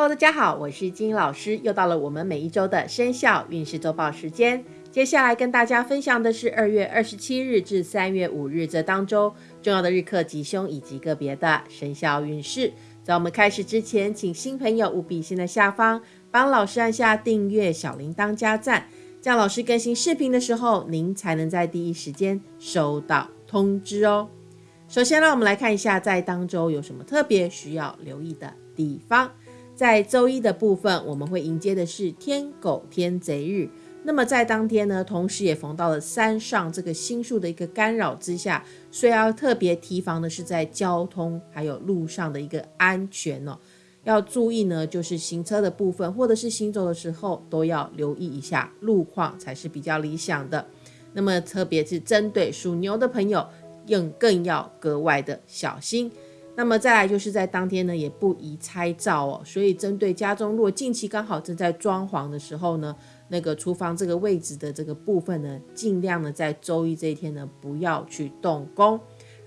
Hello，大家好，我是金老师，又到了我们每一周的生肖运势周报时间。接下来跟大家分享的是二月二十七日至三月五日这当周重要的日课吉凶以及个别的生肖运势。在我们开始之前，请新朋友务必先在下方帮老师按下订阅、小铃铛加赞，这样老师更新视频的时候，您才能在第一时间收到通知哦。首先，让我们来看一下在当周有什么特别需要留意的地方。在周一的部分，我们会迎接的是天狗天贼日。那么在当天呢，同时也逢到了山上这个星宿的一个干扰之下，所以要特别提防的是在交通还有路上的一个安全哦，要注意呢，就是行车的部分或者是行走的时候都要留意一下路况才是比较理想的。那么特别是针对属牛的朋友，更更要格外的小心。那么再来就是在当天呢，也不宜拆灶哦。所以针对家中如果近期刚好正在装潢的时候呢。那个厨房这个位置的这个部分呢，尽量呢在周一这一天呢不要去动工。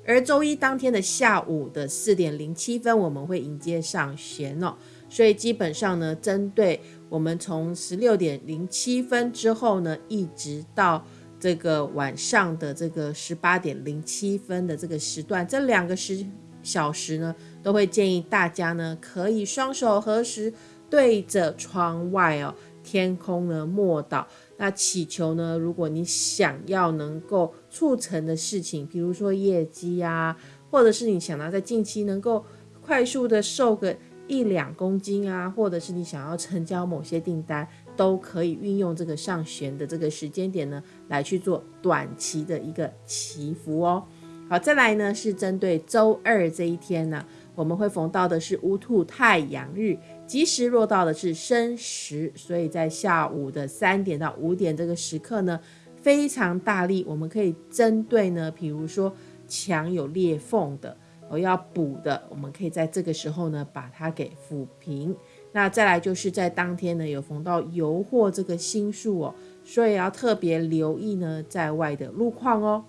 而周一当天的下午的四点零七分，我们会迎接上弦哦。所以基本上呢，针对我们从十六点零七分之后呢，一直到这个晚上的这个十八点零七分的这个时段，这两个时小时呢，都会建议大家呢可以双手合十对着窗外哦。天空呢，莫祷。那祈求呢，如果你想要能够促成的事情，比如说业绩啊，或者是你想要在近期能够快速的瘦个一两公斤啊，或者是你想要成交某些订单，都可以运用这个上旋的这个时间点呢，来去做短期的一个祈福哦。好，再来呢是针对周二这一天呢。我们会逢到的是乌兔太阳日，吉时落到的是申时，所以在下午的三点到五点这个时刻呢，非常大力。我们可以针对呢，比如说墙有裂缝的，我要补的，我们可以在这个时候呢把它给抚平。那再来就是在当天呢有逢到油货这个星数哦，所以要特别留意呢在外的路况哦。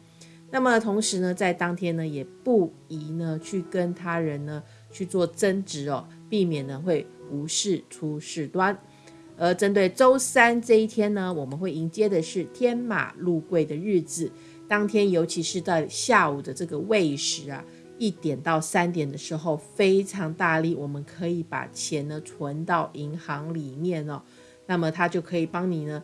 那么同时呢，在当天呢，也不宜呢去跟他人呢去做争执哦，避免呢会无事出事端。而针对周三这一天呢，我们会迎接的是天马入柜的日子。当天，尤其是在下午的这个未时啊，一点到三点的时候，非常大力，我们可以把钱呢存到银行里面哦。那么它就可以帮你呢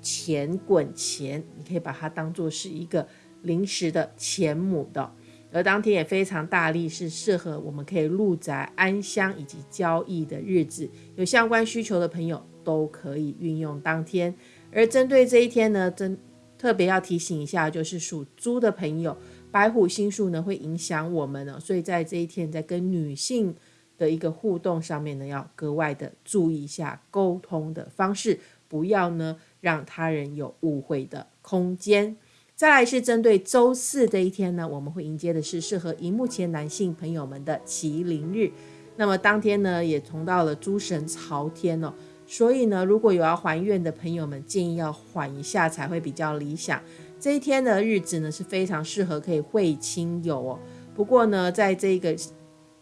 钱滚钱，你可以把它当做是一个。临时的钱母的，而当天也非常大力，是适合我们可以入宅安乡以及交易的日子。有相关需求的朋友都可以运用当天。而针对这一天呢，真特别要提醒一下，就是属猪的朋友，白虎星数呢会影响我们呢，所以在这一天在跟女性的一个互动上面呢，要格外的注意一下沟通的方式，不要呢让他人有误会的空间。再来是针对周四这一天呢，我们会迎接的是适合荧幕前男性朋友们的麒麟日。那么当天呢，也同到了诸神朝天哦，所以呢，如果有要还愿的朋友们，建议要缓一下才会比较理想。这一天的日子呢，是非常适合可以会亲友哦。不过呢，在这个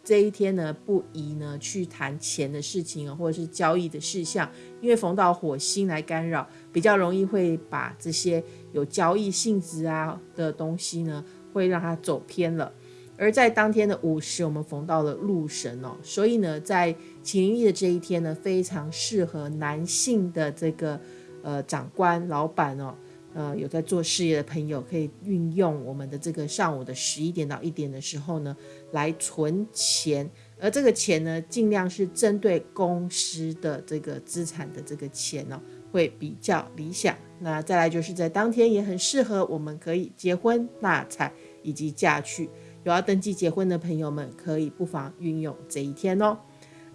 这一天呢，不宜呢去谈钱的事情哦，或者是交易的事项，因为逢到火星来干扰，比较容易会把这些有交易性质啊的东西呢，会让它走偏了。而在当天的午时，我们逢到了禄神哦，所以呢，在麒麟的这一天呢，非常适合男性的这个呃长官、老板哦。呃，有在做事业的朋友可以运用我们的这个上午的十一点到一点的时候呢，来存钱，而这个钱呢，尽量是针对公司的这个资产的这个钱哦，会比较理想。那再来就是在当天也很适合，我们可以结婚纳彩以及嫁娶，有要登记结婚的朋友们，可以不妨运用这一天哦。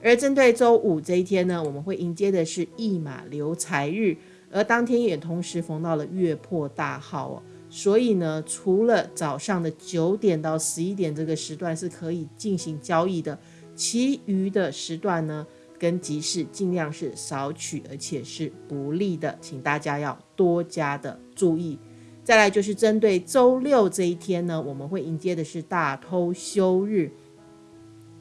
而针对周五这一天呢，我们会迎接的是驿马流财日。而当天也同时逢到了月破大号哦，所以呢，除了早上的九点到十一点这个时段是可以进行交易的，其余的时段呢，跟集市尽量是少取，而且是不利的，请大家要多加的注意。再来就是针对周六这一天呢，我们会迎接的是大偷休日，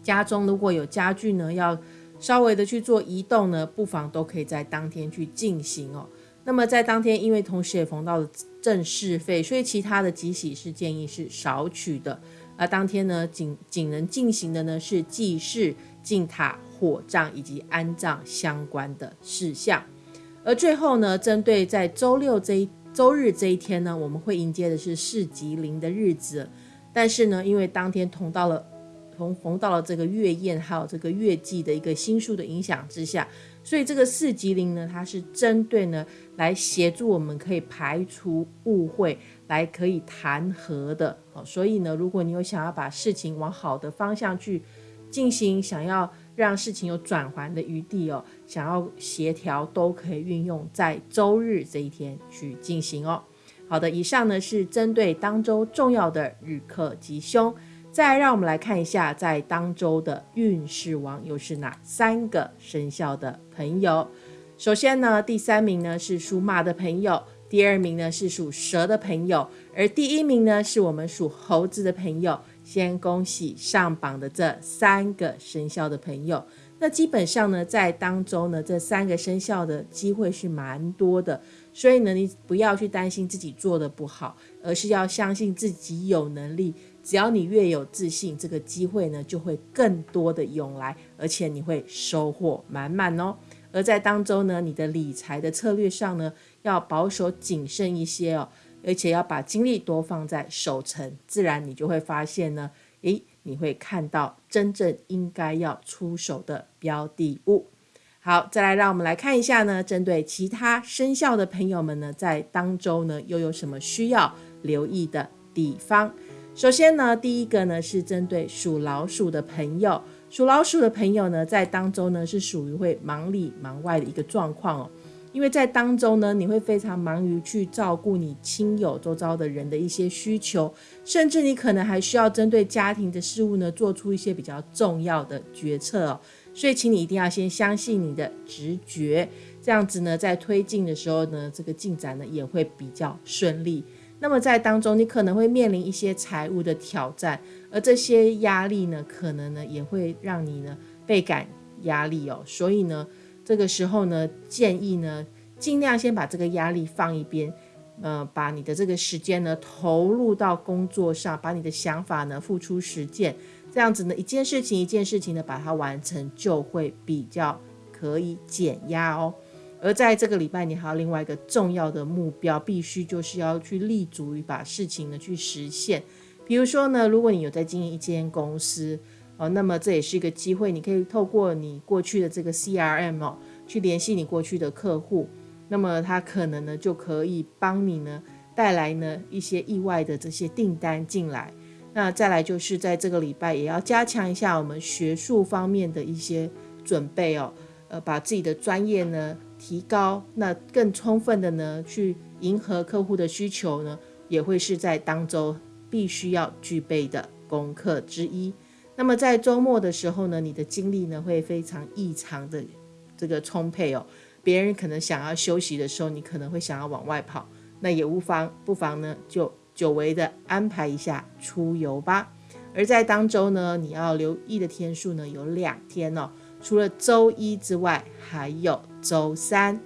家中如果有家具呢要。稍微的去做移动呢，不妨都可以在当天去进行哦。那么在当天，因为同时也逢到了正事费，所以其他的吉喜是建议是少取的。而当天呢，仅仅能进行的呢是祭祀、进塔、火葬以及安葬相关的事项。而最后呢，针对在周六这一周日这一天呢，我们会迎接的是四吉灵的日子。但是呢，因为当天同到了同逢到了这个月宴还有这个月季的一个星数的影响之下，所以这个四吉灵呢，它是针对呢来协助我们可以排除误会，来可以谈和的。好，所以呢，如果你有想要把事情往好的方向去进行，想要让事情有转圜的余地哦，想要协调都可以运用在周日这一天去进行哦。好的，以上呢是针对当周重要的日课吉凶。再让我们来看一下，在当周的运势王又是哪三个生肖的朋友。首先呢，第三名呢是属马的朋友，第二名呢是属蛇的朋友，而第一名呢是我们属猴子的朋友。先恭喜上榜的这三个生肖的朋友。那基本上呢，在当中呢，这三个生肖的机会是蛮多的，所以呢，你不要去担心自己做的不好，而是要相信自己有能力。只要你越有自信，这个机会呢就会更多的涌来，而且你会收获满满哦。而在当中呢，你的理财的策略上呢，要保守谨慎一些哦，而且要把精力多放在守城，自然你就会发现呢，诶。你会看到真正应该要出手的标的物。好，再来让我们来看一下呢，针对其他生肖的朋友们呢，在当周呢又有什么需要留意的地方？首先呢，第一个呢是针对属老鼠的朋友，属老鼠的朋友呢，在当周呢是属于会忙里忙外的一个状况哦。因为在当中呢，你会非常忙于去照顾你亲友周遭的人的一些需求，甚至你可能还需要针对家庭的事物呢，做出一些比较重要的决策哦。所以，请你一定要先相信你的直觉，这样子呢，在推进的时候呢，这个进展呢也会比较顺利。那么在当中，你可能会面临一些财务的挑战，而这些压力呢，可能呢也会让你呢倍感压力哦。所以呢。这个时候呢，建议呢，尽量先把这个压力放一边，呃，把你的这个时间呢投入到工作上，把你的想法呢付出实践，这样子呢，一件事情一件事情的把它完成，就会比较可以减压哦。而在这个礼拜，你还有另外一个重要的目标，必须就是要去立足于把事情呢去实现。比如说呢，如果你有在经营一间公司。哦，那么这也是一个机会，你可以透过你过去的这个 CRM 哦，去联系你过去的客户，那么他可能呢就可以帮你呢带来呢一些意外的这些订单进来。那再来就是在这个礼拜也要加强一下我们学术方面的一些准备哦，呃，把自己的专业呢提高，那更充分的呢去迎合客户的需求呢，也会是在当周必须要具备的功课之一。那么在周末的时候呢，你的精力呢会非常异常的这个充沛哦。别人可能想要休息的时候，你可能会想要往外跑，那也无妨，不妨呢就久违的安排一下出游吧。而在当周呢，你要留意的天数呢有两天哦，除了周一之外，还有周三。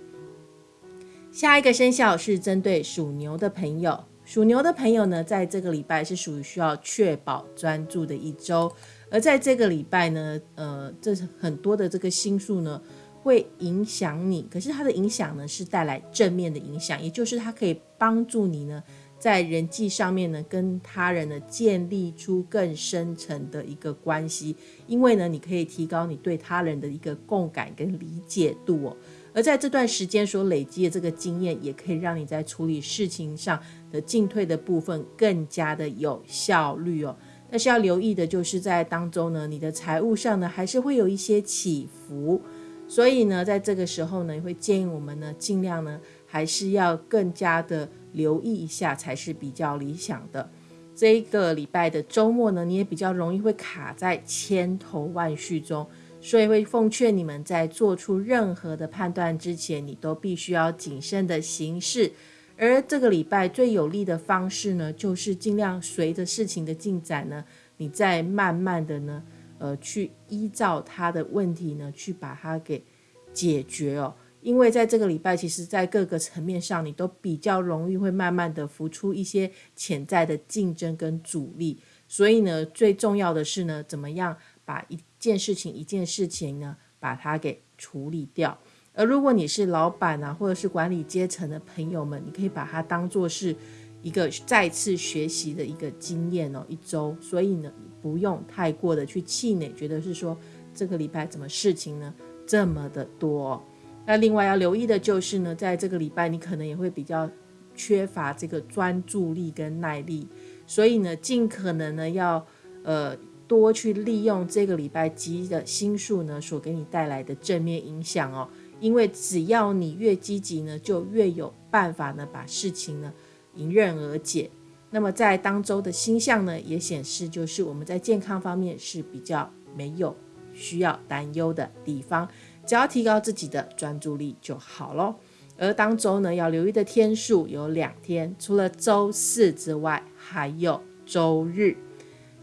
下一个生肖是针对属牛的朋友，属牛的朋友呢，在这个礼拜是属于需要确保专注的一周。而在这个礼拜呢，呃，这是很多的这个星数呢，会影响你。可是它的影响呢，是带来正面的影响，也就是它可以帮助你呢，在人际上面呢，跟他人呢，建立出更深层的一个关系。因为呢，你可以提高你对他人的一个共感跟理解度哦。而在这段时间所累积的这个经验，也可以让你在处理事情上的进退的部分更加的有效率哦。但是要留意的就是在当中呢，你的财务上呢还是会有一些起伏，所以呢，在这个时候呢，会建议我们呢尽量呢还是要更加的留意一下才是比较理想的。这一个礼拜的周末呢，你也比较容易会卡在千头万绪中，所以会奉劝你们在做出任何的判断之前，你都必须要谨慎的行事。而这个礼拜最有利的方式呢，就是尽量随着事情的进展呢，你再慢慢的呢，呃，去依照他的问题呢，去把它给解决哦。因为在这个礼拜，其实在各个层面上，你都比较容易会慢慢的浮出一些潜在的竞争跟阻力。所以呢，最重要的是呢，怎么样把一件事情一件事情呢，把它给处理掉。而如果你是老板啊，或者是管理阶层的朋友们，你可以把它当做是一个再次学习的一个经验哦，一周。所以呢，不用太过的去气馁，觉得是说这个礼拜怎么事情呢这么的多。那另外要留意的就是呢，在这个礼拜你可能也会比较缺乏这个专注力跟耐力，所以呢，尽可能呢要呃多去利用这个礼拜积的心数呢所给你带来的正面影响哦。因为只要你越积极呢，就越有办法呢把事情呢迎刃而解。那么在当周的星象呢也显示，就是我们在健康方面是比较没有需要担忧的地方。只要提高自己的专注力就好咯。而当周呢，要留意的天数有两天，除了周四之外，还有周日。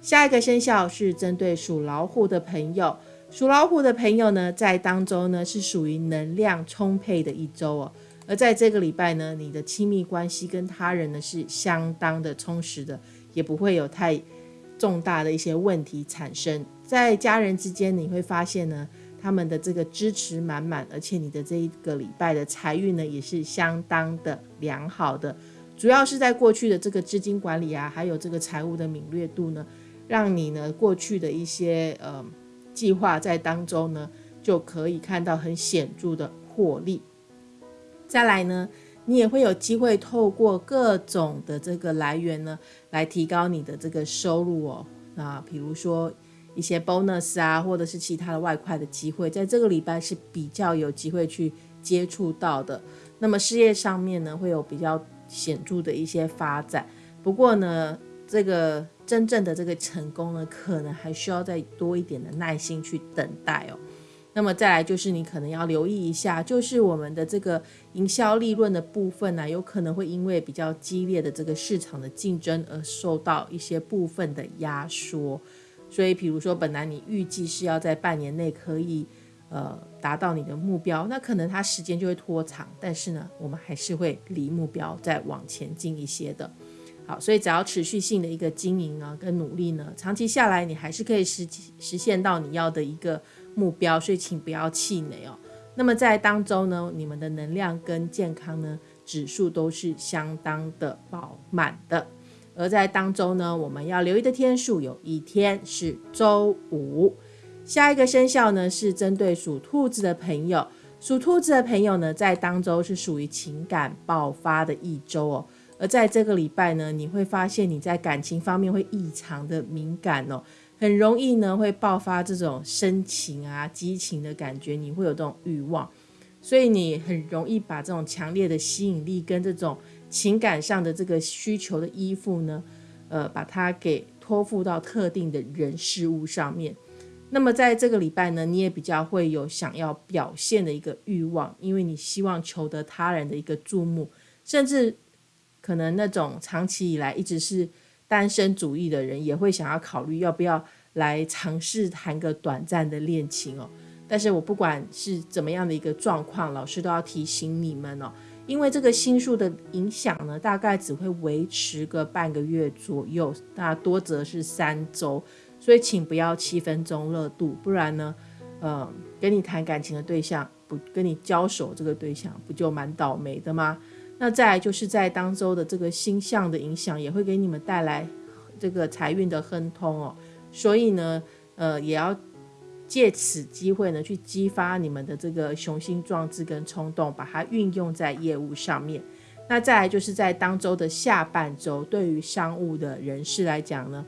下一个生肖是针对属老虎的朋友，属老虎的朋友呢，在当周呢是属于能量充沛的一周哦。而在这个礼拜呢，你的亲密关系跟他人呢是相当的充实的，也不会有太重大的一些问题产生。在家人之间，你会发现呢。他们的这个支持满满，而且你的这一个礼拜的财运呢，也是相当的良好的。主要是在过去的这个资金管理啊，还有这个财务的敏锐度呢，让你呢过去的一些呃计划在当中呢，就可以看到很显著的获利。再来呢，你也会有机会透过各种的这个来源呢，来提高你的这个收入哦。那比如说。一些 bonus 啊，或者是其他的外快的机会，在这个礼拜是比较有机会去接触到的。那么事业上面呢，会有比较显著的一些发展。不过呢，这个真正的这个成功呢，可能还需要再多一点的耐心去等待哦。那么再来就是你可能要留意一下，就是我们的这个营销利润的部分呢，有可能会因为比较激烈的这个市场的竞争而受到一些部分的压缩。所以，比如说，本来你预计是要在半年内可以，呃，达到你的目标，那可能它时间就会拖长。但是呢，我们还是会离目标再往前进一些的。好，所以只要持续性的一个经营啊，跟努力呢，长期下来你还是可以实实现到你要的一个目标。所以，请不要气馁哦。那么在当中呢，你们的能量跟健康呢指数都是相当的饱满的。而在当中呢，我们要留意的天数有一天是周五。下一个生肖呢是针对属兔子的朋友，属兔子的朋友呢在当周是属于情感爆发的一周哦。而在这个礼拜呢，你会发现你在感情方面会异常的敏感哦，很容易呢会爆发这种深情啊、激情的感觉，你会有这种欲望，所以你很容易把这种强烈的吸引力跟这种。情感上的这个需求的依附呢，呃，把它给托付到特定的人事物上面。那么在这个礼拜呢，你也比较会有想要表现的一个欲望，因为你希望求得他人的一个注目，甚至可能那种长期以来一直是单身主义的人，也会想要考虑要不要来尝试谈个短暂的恋情哦。但是我不管是怎么样的一个状况，老师都要提醒你们哦。因为这个星数的影响呢，大概只会维持个半个月左右，那多则是三周，所以请不要七分钟热度，不然呢，呃，跟你谈感情的对象不跟你交手，这个对象不就蛮倒霉的吗？那再来就是在当周的这个星象的影响，也会给你们带来这个财运的亨通哦，所以呢，呃，也要。借此机会呢，去激发你们的这个雄心壮志跟冲动，把它运用在业务上面。那再来就是在当周的下半周，对于商务的人士来讲呢，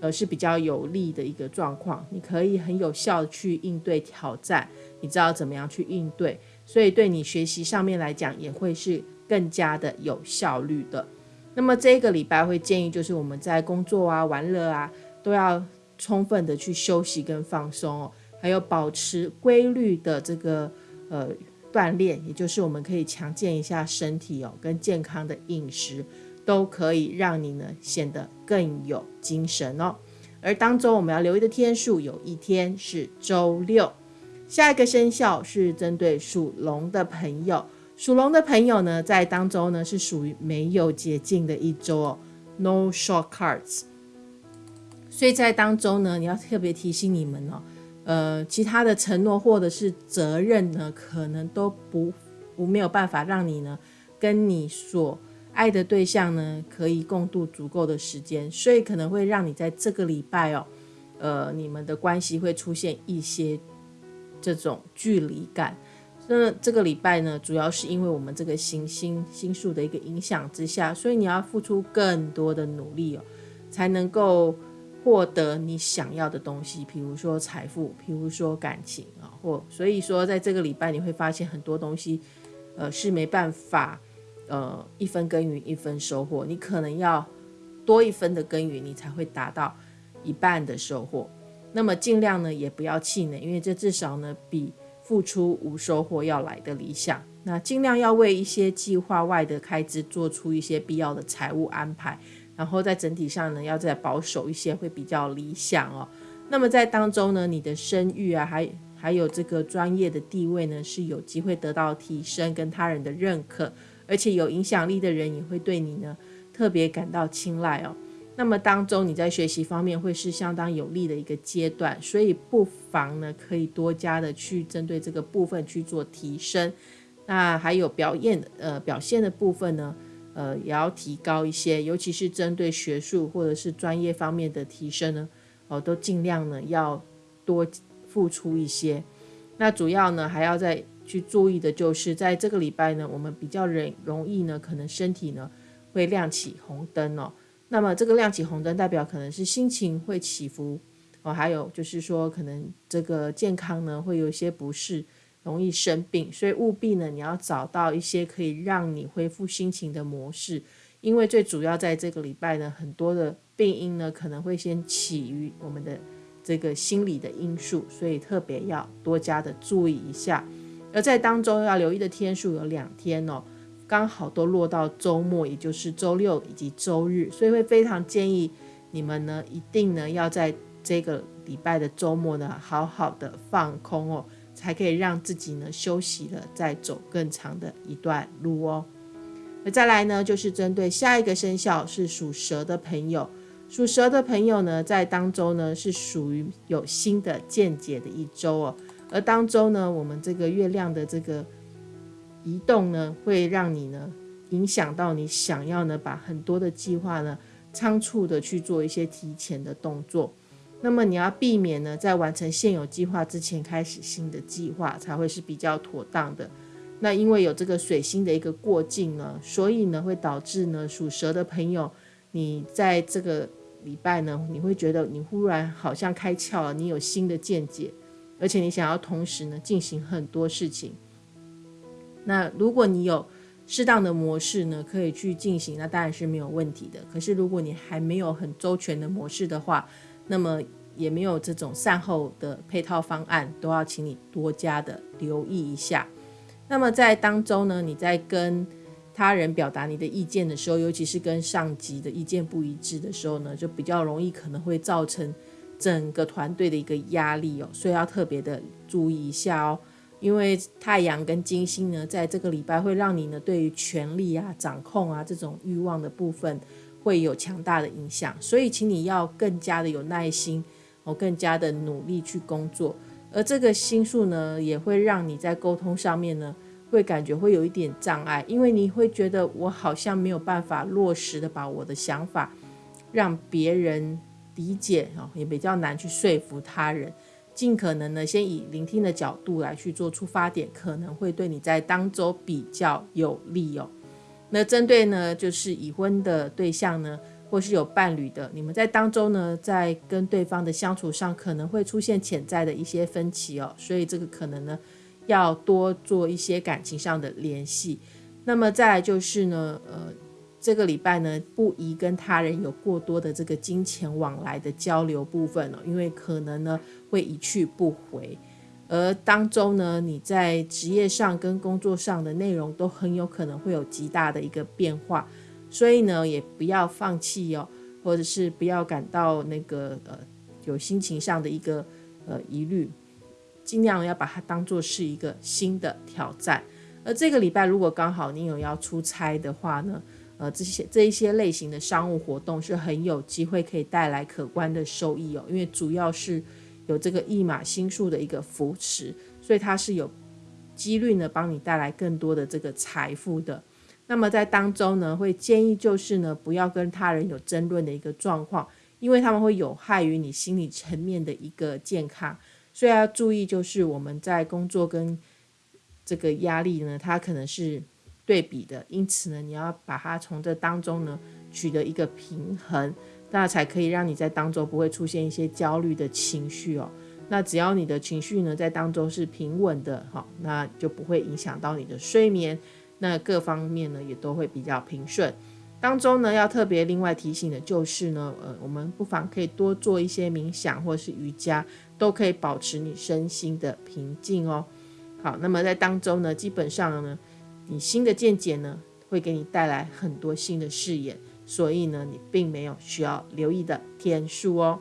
呃是比较有利的一个状况。你可以很有效的去应对挑战，你知道怎么样去应对，所以对你学习上面来讲也会是更加的有效率的。那么这个礼拜会建议就是我们在工作啊、玩乐啊，都要充分的去休息跟放松哦。还有保持规律的这个呃锻炼，也就是我们可以强健一下身体哦，跟健康的饮食都可以让你呢显得更有精神哦。而当中我们要留意的天数有一天是周六。下一个生肖是针对属龙的朋友，属龙的朋友呢，在当中呢是属于没有捷径的一周哦，no shortcuts。所以在当中呢，你要特别提醒你们哦，呃，其他的承诺或者是责任呢，可能都不不没有办法让你呢跟你所爱的对象呢可以共度足够的时间，所以可能会让你在这个礼拜哦，呃，你们的关系会出现一些。这种距离感，那这个礼拜呢，主要是因为我们这个行星星数的一个影响之下，所以你要付出更多的努力哦，才能够获得你想要的东西，比如说财富，比如说感情啊，或所以说在这个礼拜你会发现很多东西，呃，是没办法，呃，一分耕耘一分收获，你可能要多一分的耕耘，你才会达到一半的收获。那么尽量呢，也不要气馁，因为这至少呢比付出无收获要来的理想。那尽量要为一些计划外的开支做出一些必要的财务安排，然后在整体上呢要再保守一些，会比较理想哦。那么在当中呢，你的声誉啊，还还有这个专业的地位呢，是有机会得到提升，跟他人的认可，而且有影响力的人也会对你呢特别感到青睐哦。那么当中你在学习方面会是相当有利的一个阶段，所以不妨呢可以多加的去针对这个部分去做提升。那还有表演呃表现的部分呢，呃也要提高一些，尤其是针对学术或者是专业方面的提升呢，哦都尽量呢要多付出一些。那主要呢还要再去注意的就是在这个礼拜呢，我们比较容容易呢可能身体呢会亮起红灯哦。那么这个亮起红灯，代表可能是心情会起伏哦，还有就是说，可能这个健康呢会有一些不适，容易生病，所以务必呢你要找到一些可以让你恢复心情的模式，因为最主要在这个礼拜呢，很多的病因呢可能会先起于我们的这个心理的因素，所以特别要多加的注意一下，而在当中要留意的天数有两天哦。刚好都落到周末，也就是周六以及周日，所以会非常建议你们呢，一定呢要在这个礼拜的周末呢，好好的放空哦，才可以让自己呢休息了，再走更长的一段路哦。那再来呢，就是针对下一个生肖是属蛇的朋友，属蛇的朋友呢，在当周呢是属于有新的见解的一周哦，而当周呢，我们这个月亮的这个。移动呢，会让你呢影响到你想要呢把很多的计划呢仓促的去做一些提前的动作。那么你要避免呢在完成现有计划之前开始新的计划，才会是比较妥当的。那因为有这个水星的一个过境呢，所以呢会导致呢属蛇的朋友，你在这个礼拜呢，你会觉得你忽然好像开窍了，你有新的见解，而且你想要同时呢进行很多事情。那如果你有适当的模式呢，可以去进行，那当然是没有问题的。可是如果你还没有很周全的模式的话，那么也没有这种善后的配套方案，都要请你多加的留意一下。那么在当中呢，你在跟他人表达你的意见的时候，尤其是跟上级的意见不一致的时候呢，就比较容易可能会造成整个团队的一个压力哦，所以要特别的注意一下哦。因为太阳跟金星呢，在这个礼拜会让你呢，对于权力啊、掌控啊这种欲望的部分会有强大的影响，所以请你要更加的有耐心，哦，更加的努力去工作。而这个星数呢，也会让你在沟通上面呢，会感觉会有一点障碍，因为你会觉得我好像没有办法落实的把我的想法让别人理解哦，也比较难去说服他人。尽可能呢，先以聆听的角度来去做出发点，可能会对你在当周比较有利哦。那针对呢，就是已婚的对象呢，或是有伴侣的，你们在当中呢，在跟对方的相处上，可能会出现潜在的一些分歧哦。所以这个可能呢，要多做一些感情上的联系。那么再来就是呢，呃。这个礼拜呢，不宜跟他人有过多的这个金钱往来的交流部分哦，因为可能呢会一去不回。而当中呢，你在职业上跟工作上的内容都很有可能会有极大的一个变化，所以呢，也不要放弃哦，或者是不要感到那个呃有心情上的一个呃疑虑，尽量要把它当做是一个新的挑战。而这个礼拜如果刚好你有要出差的话呢，呃，这些这一些类型的商务活动是很有机会可以带来可观的收益哦，因为主要是有这个一马星数的一个扶持，所以它是有几率呢帮你带来更多的这个财富的。那么在当中呢，会建议就是呢，不要跟他人有争论的一个状况，因为他们会有害于你心理层面的一个健康，所以要注意，就是我们在工作跟这个压力呢，它可能是对比的，因此呢，你要把它从这当中呢取得一个平衡，那才可以让你在当中不会出现一些焦虑的情绪哦。那只要你的情绪呢在当中是平稳的，哈，那就不会影响到你的睡眠。那各方面呢也都会比较平顺。当中呢要特别另外提醒的就是呢，呃，我们不妨可以多做一些冥想或是瑜伽，都可以保持你身心的平静哦。好，那么在当中呢，基本上呢，你新的见解呢会给你带来很多新的视野，所以呢，你并没有需要留意的天数哦。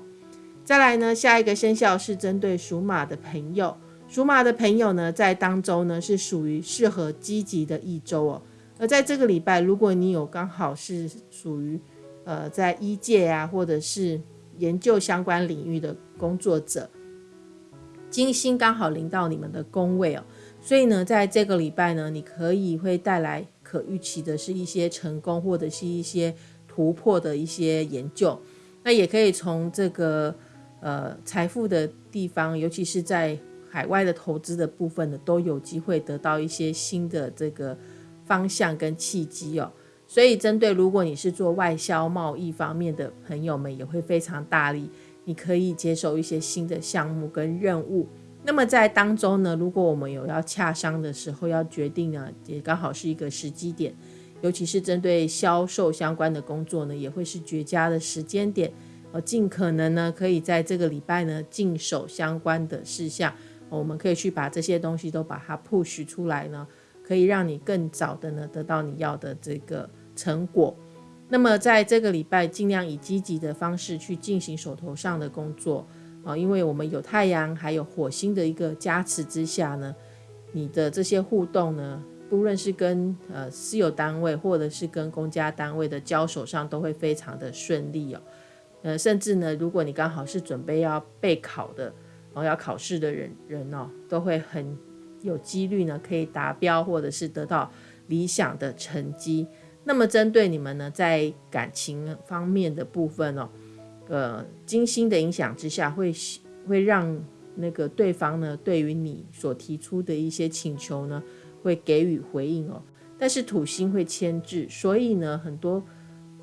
再来呢，下一个生肖是针对属马的朋友。属马的朋友呢，在当周呢是属于适合积极的一周哦。而在这个礼拜，如果你有刚好是属于呃在医界啊，或者是研究相关领域的工作者，金星刚好临到你们的宫位哦，所以呢，在这个礼拜呢，你可以会带来可预期的是一些成功，或者是一些突破的一些研究。那也可以从这个呃财富的地方，尤其是在海外的投资的部分呢，都有机会得到一些新的这个方向跟契机哦。所以，针对如果你是做外销贸易方面的朋友们，也会非常大力，你可以接受一些新的项目跟任务。那么在当中呢，如果我们有要洽商的时候，要决定呢，也刚好是一个时机点，尤其是针对销售相关的工作呢，也会是绝佳的时间点。呃，尽可能呢，可以在这个礼拜呢，尽守相关的事项。我们可以去把这些东西都把它 push 出来呢，可以让你更早的呢得到你要的这个成果。那么在这个礼拜，尽量以积极的方式去进行手头上的工作啊，因为我们有太阳还有火星的一个加持之下呢，你的这些互动呢，不论是跟呃私有单位或者是跟公家单位的交手上，都会非常的顺利哦。呃，甚至呢，如果你刚好是准备要备考的。然后要考试的人人哦，都会很有几率呢，可以达标或者是得到理想的成绩。那么针对你们呢，在感情方面的部分哦，呃，金星的影响之下，会会让那个对方呢，对于你所提出的一些请求呢，会给予回应哦。但是土星会牵制，所以呢，很多。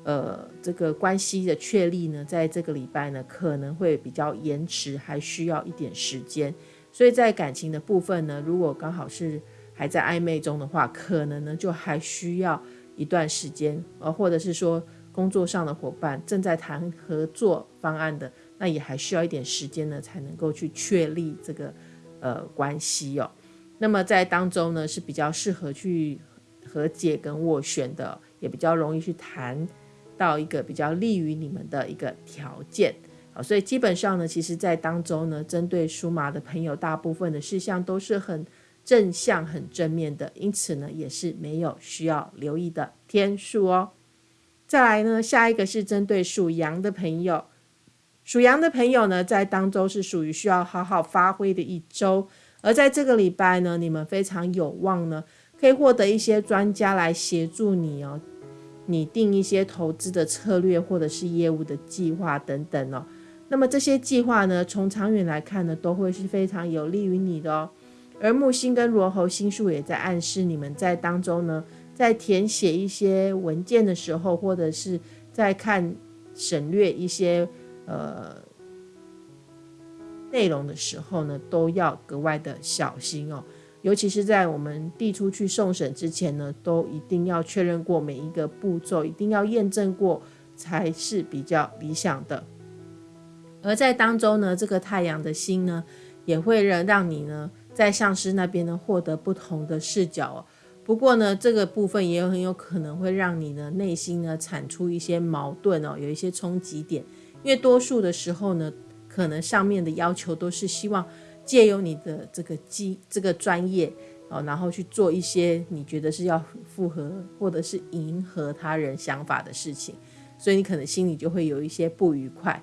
呃，这个关系的确立呢，在这个礼拜呢，可能会比较延迟，还需要一点时间。所以在感情的部分呢，如果刚好是还在暧昧中的话，可能呢就还需要一段时间。呃，或者是说工作上的伙伴正在谈合作方案的，那也还需要一点时间呢，才能够去确立这个呃关系哦。那么在当中呢，是比较适合去和解跟斡旋的，也比较容易去谈。到一个比较利于你们的一个条件，好，所以基本上呢，其实，在当中呢，针对属马的朋友，大部分的事项都是很正向、很正面的，因此呢，也是没有需要留意的天数哦。再来呢，下一个是针对属羊的朋友，属羊的朋友呢，在当周是属于需要好好发挥的一周，而在这个礼拜呢，你们非常有望呢，可以获得一些专家来协助你哦。拟定一些投资的策略，或者是业务的计划等等哦。那么这些计划呢，从长远来看呢，都会是非常有利于你的哦。而木星跟罗喉星数也在暗示你们在当中呢，在填写一些文件的时候，或者是在看省略一些呃内容的时候呢，都要格外的小心哦。尤其是在我们递出去送审之前呢，都一定要确认过每一个步骤，一定要验证过才是比较理想的。而在当中呢，这个太阳的星呢，也会让让你呢在上司那边呢获得不同的视角哦。不过呢，这个部分也有很有可能会让你呢内心呢产出一些矛盾哦，有一些冲击点。因为多数的时候呢，可能上面的要求都是希望借由你的这个机这个专业哦，然后去做一些你觉得是要符合或者是迎合他人想法的事情，所以你可能心里就会有一些不愉快。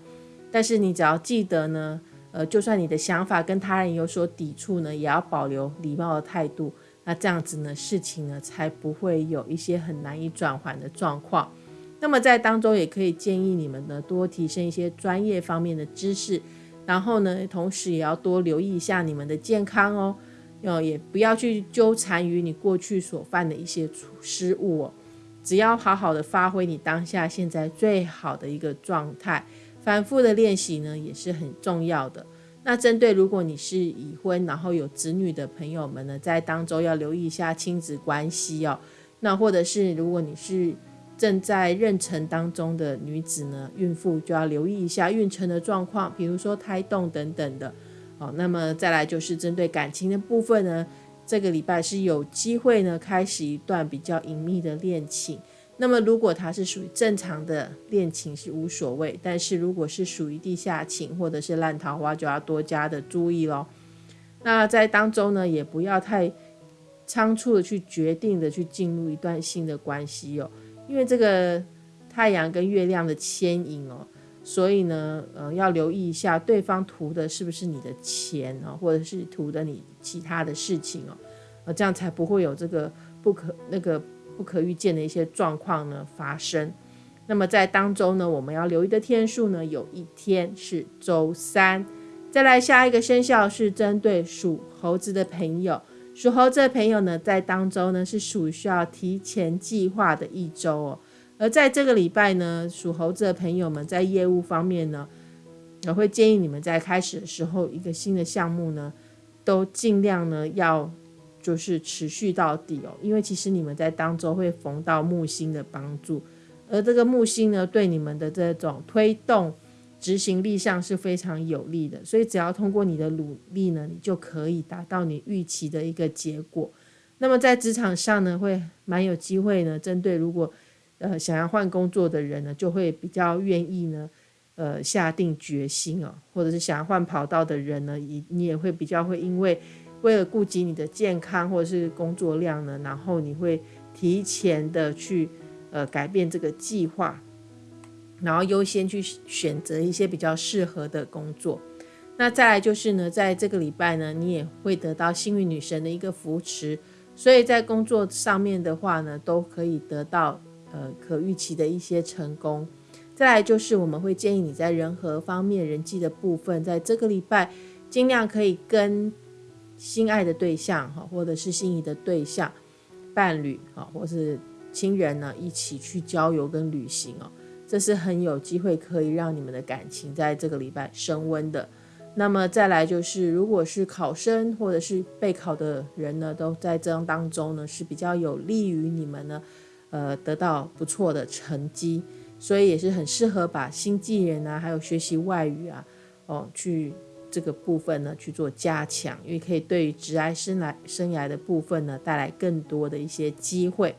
但是你只要记得呢，呃，就算你的想法跟他人有所抵触呢，也要保留礼貌的态度。那这样子呢，事情呢才不会有一些很难以转圜的状况。那么在当中也可以建议你们呢多提升一些专业方面的知识，然后呢，同时也要多留意一下你们的健康哦，要也不要去纠缠于你过去所犯的一些失误哦。只要好好的发挥你当下现在最好的一个状态，反复的练习呢也是很重要的。那针对如果你是已婚，然后有子女的朋友们呢，在当中要留意一下亲子关系哦。那或者是如果你是正在妊娠当中的女子呢，孕妇就要留意一下孕程的状况，比如说胎动等等的。哦，那么再来就是针对感情的部分呢，这个礼拜是有机会呢开始一段比较隐秘的恋情。那么，如果它是属于正常的恋情是无所谓，但是如果是属于地下情或者是烂桃花，就要多加的注意喽。那在当中呢，也不要太仓促的去决定的去进入一段新的关系哦，因为这个太阳跟月亮的牵引哦，所以呢，呃，要留意一下对方图的是不是你的钱啊，或者是图的你其他的事情哦，呃，这样才不会有这个不可那个。不可预见的一些状况呢发生，那么在当中呢，我们要留意的天数呢，有一天是周三。再来下一个生肖是针对属猴子的朋友，属猴子的朋友呢，在当中呢是属于需要提前计划的一周哦。而在这个礼拜呢，属猴子的朋友们在业务方面呢，我会建议你们在开始的时候，一个新的项目呢，都尽量呢要。就是持续到底哦，因为其实你们在当中会逢到木星的帮助，而这个木星呢，对你们的这种推动执行力上是非常有利的，所以只要通过你的努力呢，你就可以达到你预期的一个结果。那么在职场上呢，会蛮有机会呢，针对如果呃想要换工作的人呢，就会比较愿意呢，呃下定决心哦，或者是想要换跑道的人呢，你你也会比较会因为。为了顾及你的健康或者是工作量呢，然后你会提前的去呃改变这个计划，然后优先去选择一些比较适合的工作。那再来就是呢，在这个礼拜呢，你也会得到幸运女神的一个扶持，所以在工作上面的话呢，都可以得到呃可预期的一些成功。再来就是我们会建议你在人和方面人际的部分，在这个礼拜尽量可以跟。心爱的对象哈，或者是心仪的对象、伴侣啊，或是亲人呢，一起去郊游跟旅行哦，这是很有机会可以让你们的感情在这个礼拜升温的。那么再来就是，如果是考生或者是备考的人呢，都在这当中呢，是比较有利于你们呢，呃，得到不错的成绩，所以也是很适合把新技能啊，还有学习外语啊，哦，去。这个部分呢去做加强，因为可以对于职涯生来生涯的部分呢带来更多的一些机会。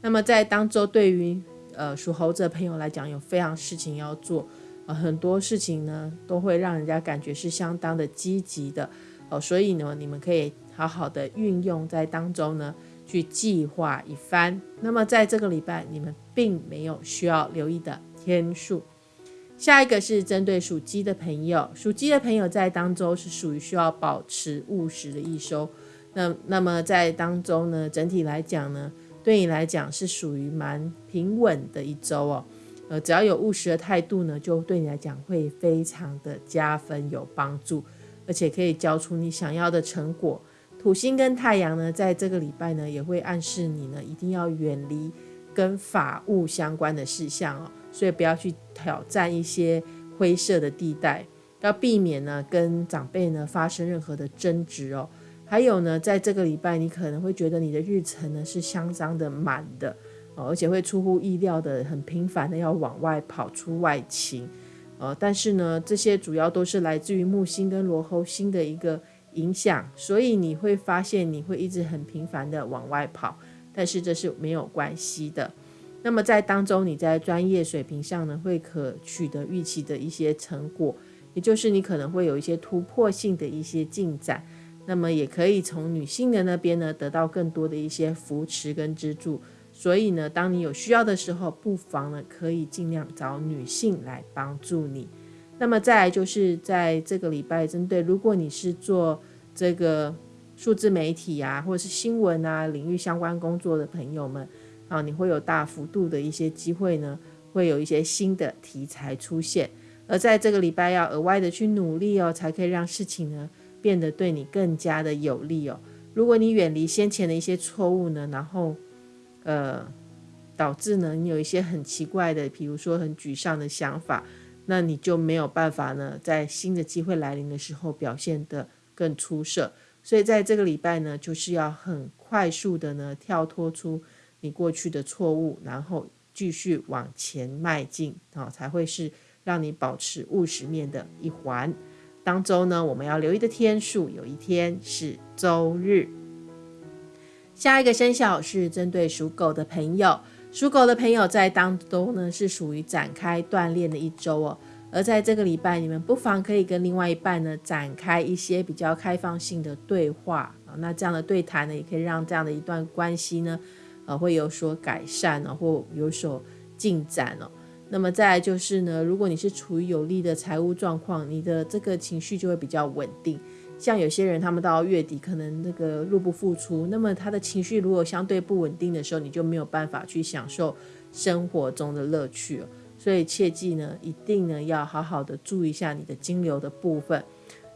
那么在当周对于呃属猴子的朋友来讲，有非常事情要做，呃很多事情呢都会让人家感觉是相当的积极的哦，所以呢你们可以好好的运用在当中呢去计划一番。那么在这个礼拜，你们并没有需要留意的天数。下一个是针对属鸡的朋友，属鸡的朋友在当中是属于需要保持务实的一周。那那么在当中呢，整体来讲呢，对你来讲是属于蛮平稳的一周哦。呃，只要有务实的态度呢，就对你来讲会非常的加分有帮助，而且可以交出你想要的成果。土星跟太阳呢，在这个礼拜呢，也会暗示你呢，一定要远离跟法务相关的事项哦。所以不要去挑战一些灰色的地带，要避免呢跟长辈呢发生任何的争执哦。还有呢，在这个礼拜，你可能会觉得你的日程呢是相当的满的哦，而且会出乎意料的很频繁的要往外跑出外勤，呃，但是呢，这些主要都是来自于木星跟罗侯星的一个影响，所以你会发现你会一直很频繁的往外跑，但是这是没有关系的。那么在当中，你在专业水平上呢，会可取得预期的一些成果，也就是你可能会有一些突破性的一些进展。那么也可以从女性的那边呢得到更多的一些扶持跟资助，所以呢，当你有需要的时候，不妨呢可以尽量找女性来帮助你。那么再来就是在这个礼拜，针对如果你是做这个数字媒体啊，或者是新闻啊领域相关工作的朋友们啊，你会有大幅度的一些机会呢，会有一些新的题材出现，而在这个礼拜要额外的去努力哦，才可以让事情呢。变得对你更加的有利哦。如果你远离先前的一些错误呢，然后呃导致呢你有一些很奇怪的，比如说很沮丧的想法，那你就没有办法呢在新的机会来临的时候表现得更出色。所以在这个礼拜呢，就是要很快速的呢跳脱出你过去的错误，然后继续往前迈进啊，才会是让你保持务实面的一环。当周呢，我们要留意的天数有一天是周日。下一个生肖是针对属狗的朋友，属狗的朋友在当周呢是属于展开锻炼的一周哦。而在这个礼拜，你们不妨可以跟另外一半呢展开一些比较开放性的对话啊。那这样的对谈呢，也可以让这样的一段关系呢，呃，会有所改善呢，或有所进展哦。那么再就是呢，如果你是处于有利的财务状况，你的这个情绪就会比较稳定。像有些人，他们到月底可能那个入不敷出，那么他的情绪如果相对不稳定的时候，你就没有办法去享受生活中的乐趣了。所以切记呢，一定呢要好好的注意一下你的金流的部分。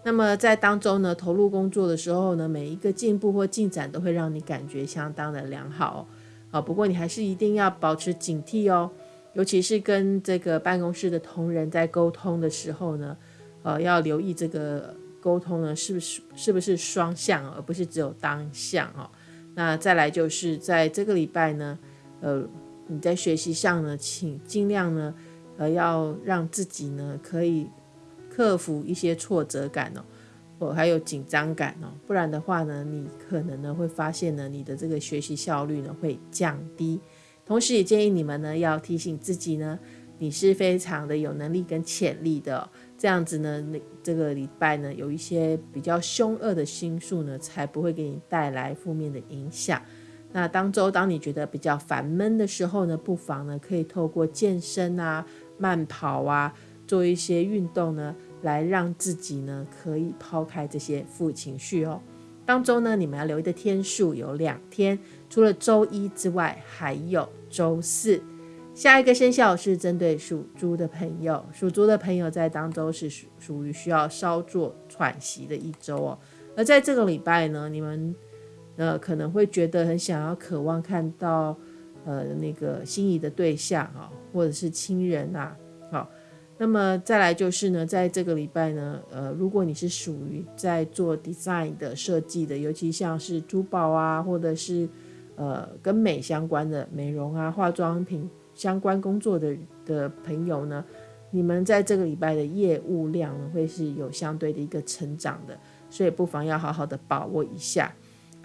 那么在当中呢，投入工作的时候呢，每一个进步或进展都会让你感觉相当的良好。啊，不过你还是一定要保持警惕哦。尤其是跟这个办公室的同仁在沟通的时候呢，呃，要留意这个沟通呢是不是是不是双向，而不是只有单向哦。那再来就是在这个礼拜呢，呃，你在学习上呢，请尽量呢，呃，要让自己呢可以克服一些挫折感哦，还有紧张感哦，不然的话呢，你可能呢会发现呢，你的这个学习效率呢会降低。同时，也建议你们呢，要提醒自己呢，你是非常的有能力跟潜力的。这样子呢，那这个礼拜呢，有一些比较凶恶的心术呢，才不会给你带来负面的影响。那当周当你觉得比较烦闷的时候呢，不妨呢，可以透过健身啊、慢跑啊，做一些运动呢，来让自己呢，可以抛开这些负情绪哦。当中呢，你们要留意的天数有两天，除了周一之外，还有周四。下一个生肖是针对属猪的朋友，属猪的朋友在当周是属属于需要稍作喘息的一周哦。而在这个礼拜呢，你们呃可能会觉得很想要、渴望看到呃那个心仪的对象啊，或者是亲人啊，好。那么再来就是呢，在这个礼拜呢，呃，如果你是属于在做 design 的设计的，尤其像是珠宝啊，或者是呃跟美相关的美容啊、化妆品相关工作的的朋友呢，你们在这个礼拜的业务量呢会是有相对的一个成长的，所以不妨要好好的把握一下。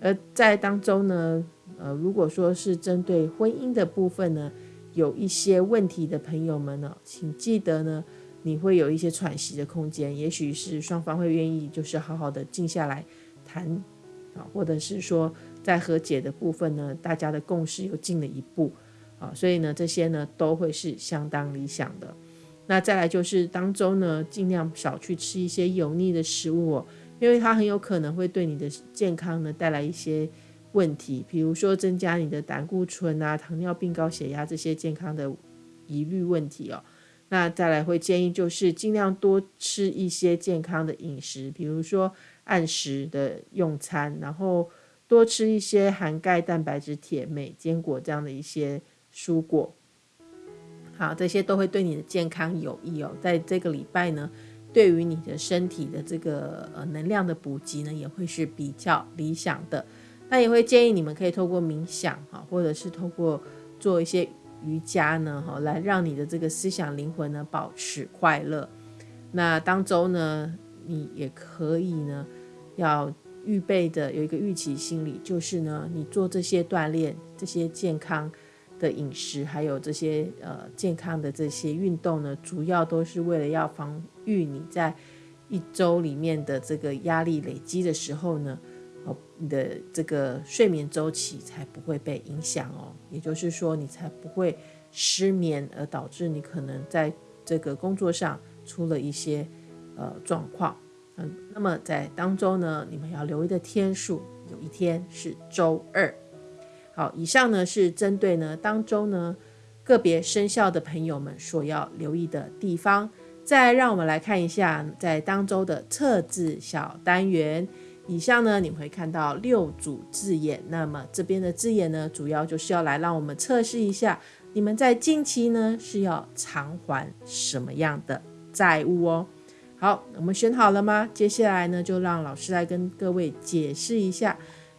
而在当中呢，呃，如果说是针对婚姻的部分呢，有一些问题的朋友们呢，请记得呢，你会有一些喘息的空间，也许是双方会愿意，就是好好的静下来谈啊，或者是说在和解的部分呢，大家的共识又进了一步啊，所以呢，这些呢都会是相当理想的。那再来就是当中呢，尽量少去吃一些油腻的食物哦，因为它很有可能会对你的健康呢带来一些。问题，比如说增加你的胆固醇啊、糖尿病、高血压这些健康的疑虑问题哦。那再来会建议就是尽量多吃一些健康的饮食，比如说按时的用餐，然后多吃一些含钙、蛋白质、铁、镁、坚果这样的一些蔬果。好，这些都会对你的健康有益哦。在这个礼拜呢，对于你的身体的这个呃能量的补给呢，也会是比较理想的。那也会建议你们可以透过冥想哈，或者是透过做一些瑜伽呢哈，来让你的这个思想灵魂呢保持快乐。那当周呢，你也可以呢要预备的有一个预期心理，就是呢你做这些锻炼、这些健康的饮食，还有这些呃健康的这些运动呢，主要都是为了要防御你在一周里面的这个压力累积的时候呢，你的这个睡眠周期才不会被影响哦。也就是说，你才不会失眠，而导致你可能在这个工作上出了一些呃状况。嗯，那么在当周呢，你们要留意的天数，有一天是周二。好，以上呢是针对呢当周呢个别生肖的朋友们所要留意的地方。再让我们来看一下在当周的测字小单元。以上呢你会看到六组字眼，那么这边的字眼呢，主要就是要来让我们测试一下你们在近期呢是要偿还什么样的债务哦。好，我们选好了吗？接下来呢就让老师来跟各位解释一下。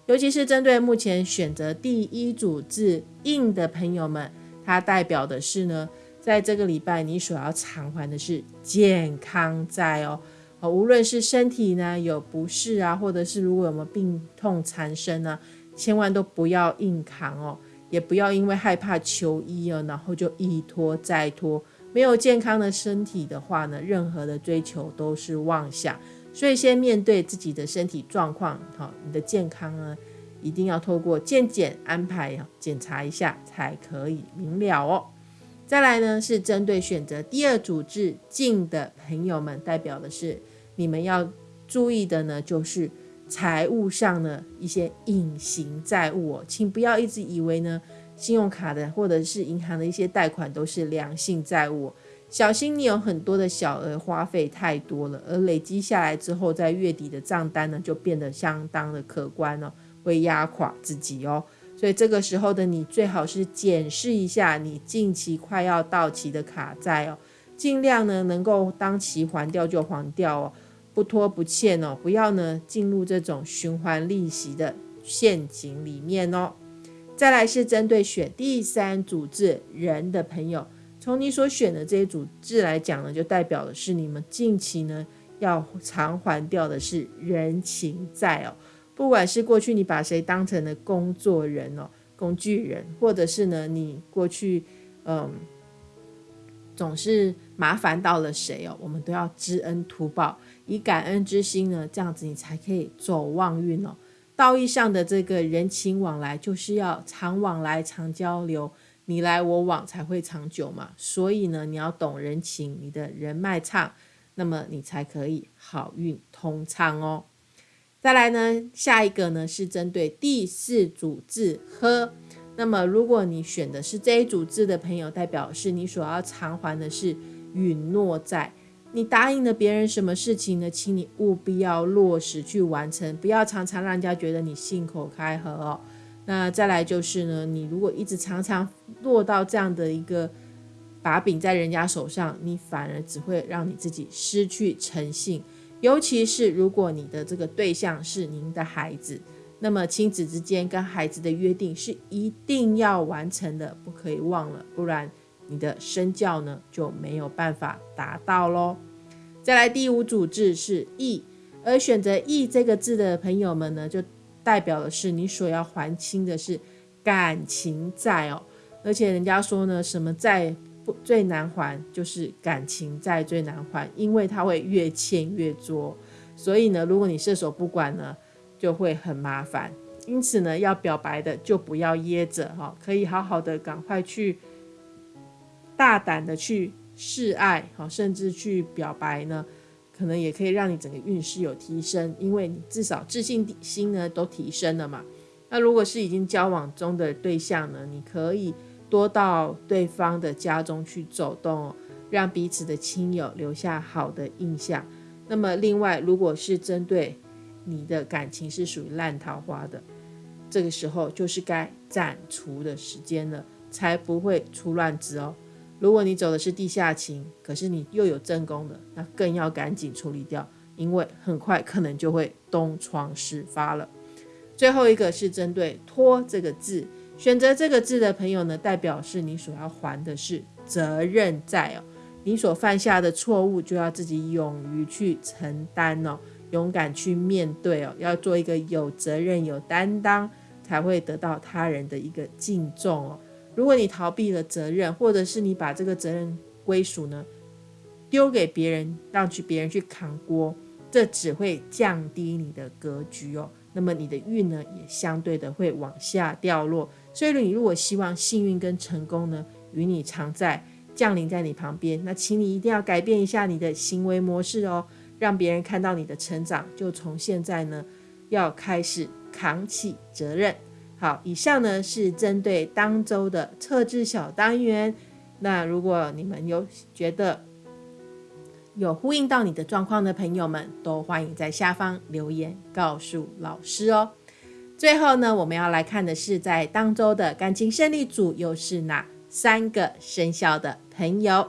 尤其是针对目前选择第一组字印的朋友们，它代表的是呢，在这个礼拜你所要偿还的是健康债哦。哦，无论是身体呢有不适啊，或者是如果有没有病痛缠身呢，千万都不要硬扛哦，也不要因为害怕求医哦，然后就一拖再拖。没有健康的身体的话呢，任何的追求都是妄想。所以先面对自己的身体状况，好，你的健康呢，一定要透过健检安排检查一下才可以明了哦。再来呢，是针对选择第二组字进的朋友们，代表的是你们要注意的呢，就是财务上的一些隐形债务哦，请不要一直以为呢，信用卡的或者是银行的一些贷款都是良性债务。小心，你有很多的小额花费太多了，而累积下来之后，在月底的账单呢，就变得相当的可观哦，会压垮自己哦。所以这个时候的你，最好是检视一下你近期快要到期的卡债哦，尽量呢能够当期还掉就还掉哦，不拖不欠哦，不要呢进入这种循环利息的陷阱里面哦。再来是针对选第三组字人的朋友。从你所选的这些组字来讲呢，就代表的是你们近期呢要偿还掉的是人情债哦。不管是过去你把谁当成了工作人哦、工具人，或者是呢你过去嗯总是麻烦到了谁哦，我们都要知恩图报，以感恩之心呢，这样子你才可以走旺运哦。道义上的这个人情往来，就是要常往来、常交流。你来我往才会长久嘛，所以呢，你要懂人情，你的人脉畅，那么你才可以好运通畅哦。再来呢，下一个呢是针对第四组字呵，那么如果你选的是这一组字的朋友，代表是你所要偿还的是允诺债，你答应了别人什么事情呢？请你务必要落实去完成，不要常常让人家觉得你信口开河哦。那再来就是呢，你如果一直常常落到这样的一个把柄在人家手上，你反而只会让你自己失去诚信。尤其是如果你的这个对象是您的孩子，那么亲子之间跟孩子的约定是一定要完成的，不可以忘了，不然你的身教呢就没有办法达到喽。再来第五组字是义，而选择义这个字的朋友们呢，就。代表的是你所要还清的是感情债哦，而且人家说呢，什么债不最难还，就是感情债最难还，因为它会越欠越多。所以呢，如果你射手不管呢，就会很麻烦。因此呢，要表白的就不要掖着哈，可以好好的赶快去大胆的去示爱好，甚至去表白呢。可能也可以让你整个运势有提升，因为你至少自信心呢都提升了嘛。那如果是已经交往中的对象呢，你可以多到对方的家中去走动，让彼此的亲友留下好的印象。那么另外，如果是针对你的感情是属于烂桃花的，这个时候就是该斩除的时间了，才不会出乱子哦。如果你走的是地下情，可是你又有正宫的，那更要赶紧处理掉，因为很快可能就会东窗事发了。最后一个是针对“拖”这个字，选择这个字的朋友呢，代表是你所要还的是责任债哦。你所犯下的错误，就要自己勇于去承担哦，勇敢去面对哦，要做一个有责任、有担当，才会得到他人的一个敬重哦。如果你逃避了责任，或者是你把这个责任归属呢丢给别人，让去别人去扛锅，这只会降低你的格局哦。那么你的运呢，也相对的会往下掉落。所以你如果希望幸运跟成功呢，与你常在，降临在你旁边，那请你一定要改变一下你的行为模式哦，让别人看到你的成长，就从现在呢，要开始扛起责任。好，以上呢是针对当周的测字小单元。那如果你们有觉得有呼应到你的状况的朋友们，都欢迎在下方留言告诉老师哦。最后呢，我们要来看的是在当周的感情胜利组又是哪三个生肖的朋友。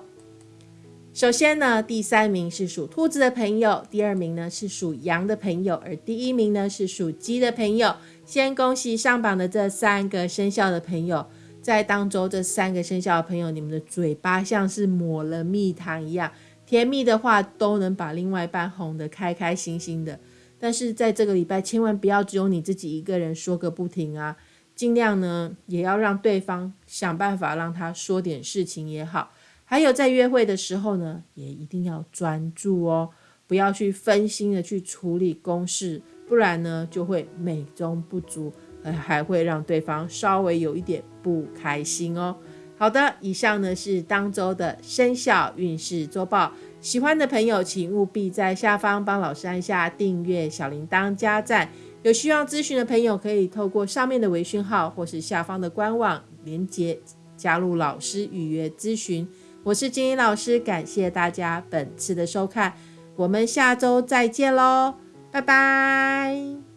首先呢，第三名是属兔子的朋友，第二名呢是属羊的朋友，而第一名呢是属鸡的朋友。先恭喜上榜的这三个生肖的朋友，在当周这三个生肖的朋友，你们的嘴巴像是抹了蜜糖一样，甜蜜的话都能把另外一半哄得开开心心的。但是在这个礼拜，千万不要只有你自己一个人说个不停啊，尽量呢也要让对方想办法让他说点事情也好。还有在约会的时候呢，也一定要专注哦，不要去分心的去处理公事。不然呢，就会美中不足，呃，还会让对方稍微有一点不开心哦。好的，以上呢是当周的生肖运势周报。喜欢的朋友，请务必在下方帮老师按下订阅、小铃铛、加赞。有需要咨询的朋友，可以透过上面的微讯号或是下方的官网连接加入老师预约咨询。我是金英老师，感谢大家本次的收看，我们下周再见喽。拜拜。